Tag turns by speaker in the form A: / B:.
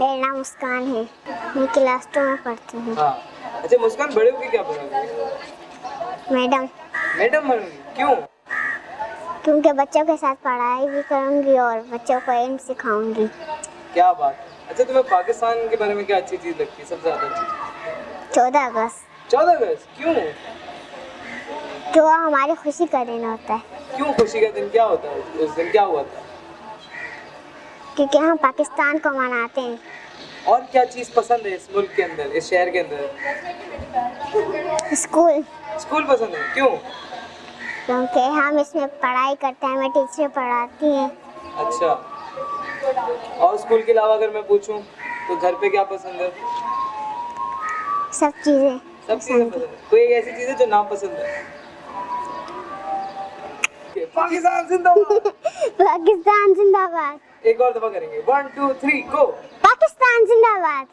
A: मेरा नाम मुस्कान है। मैं क्लास टू में पढ़ती हूँ।
B: हाँ। अच्छा मुस्कान बड़े होके क्या बनोगी
A: मैडम।
B: मैडम बनोगी क्यों?
A: क्योंकि बच्चों के साथ पढ़ाई भी करूँगी और बच्चों को एम सिखाऊँगी।
B: क्या बात। अच्छा तुम्हें पाकिस्तान के बारे में क्या अच्छी चीज़ लगती है सबसे ज़्यादा अच्छी?
A: चौदह अगस्त।
B: चौदह अगस्त? क्यों?
A: जो हमारी खुशी का दिन होता है।
B: क्यों खुशी का दिन? क्या होता है? उस दिन क्या हुआ था?
A: क्योंकि हम पाकिस्तान को मनाते हैं।
B: और क्या चीज़ पसंद है इस मुल्क के अंदर इस शहर के अंदर?
A: स्कूल।
B: स्कूल पसंद है? क्यों?
A: क्योंकि हम इसमें पढ़ाई करते हैं हमें टीचर पढ़ाती हैं।
B: अच्छा। और स्कूल के अलावा अगर मैं पूछूँ तो घर पे क्या पसंद है?
A: सब चीज़ें
B: सब चीज़ें पसंद है। कोई ऐसी चीज़ है जो ना पसंद है? पाकिस्तान जिंदाबाद।
A: पाकिस्तान जिंदाबाद
B: एक और दफ़ा करेंगे। One two three go Pakistan जिंदाबाद